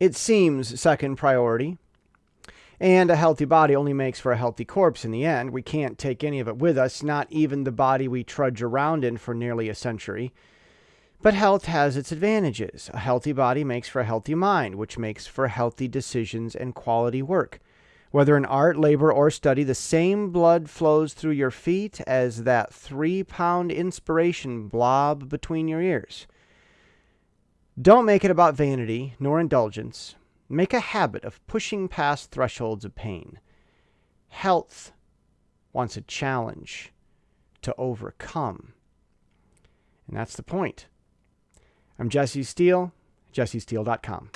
it seems second priority. And a healthy body only makes for a healthy corpse in the end. We can't take any of it with us, not even the body we trudge around in for nearly a century. But health has its advantages. A healthy body makes for a healthy mind, which makes for healthy decisions and quality work. Whether in art, labor, or study, the same blood flows through your feet as that three pound inspiration blob between your ears. Don't make it about vanity nor indulgence. Make a habit of pushing past thresholds of pain. Health wants a challenge to overcome. And that's the point. I'm Jesse Steele, jessesteele.com.